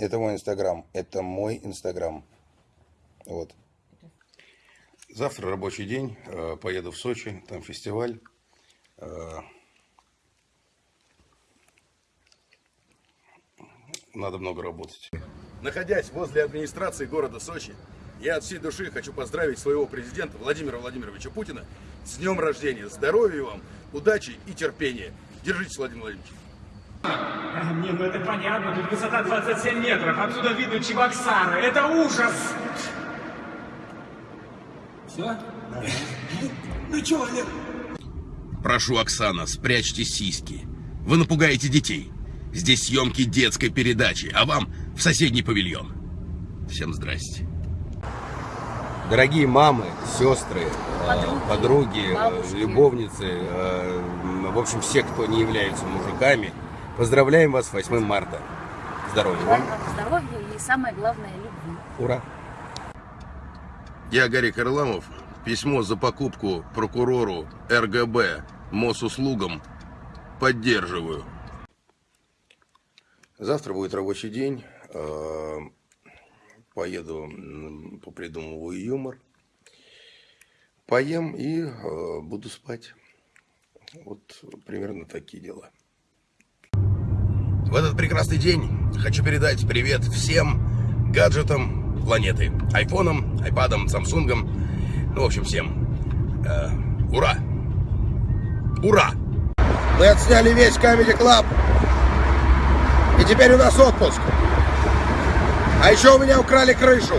Это мой инстаграм. Это мой инстаграм. Вот. Завтра рабочий день. э, Поеду в Сочи. Там фестиваль. Э, Надо много работать. Находясь возле администрации города Сочи, я от всей души хочу поздравить своего президента Владимира Владимировича Путина с днем рождения. Здоровья вам, удачи и терпения. Держитесь, Владимир Владимирович. А, Не, ну это понятно, тут высота 27 метров, отсюда видно Чебоксары, это ужас! Все? Ну чё, Олег? Прошу, Оксана, спрячьте сиськи. Вы напугаете детей. Здесь съемки детской передачи, а вам в соседний павильон. Всем здрасте. Дорогие мамы, сестры, Подруги, подруги, бабушки. любовницы, э, в общем, все, кто не являются мужиками, поздравляем вас с 8 марта. Здоровья вам. Здоровья и самое главное любви. Ура! Я Гарик Харламов. Письмо за покупку прокурору РГБ Мосуслугам поддерживаю. Завтра будет рабочий день. Э, Поеду, попридумываю юмор. Поем и э, буду спать. Вот примерно такие дела. В этот прекрасный день хочу передать привет всем гаджетам планеты. Айфонам, айпадам, самсунгам. Ну, в общем, всем. Э, ура! Ура! Мы отсняли весь Club. И теперь у нас отпуск. А еще у меня украли крышу.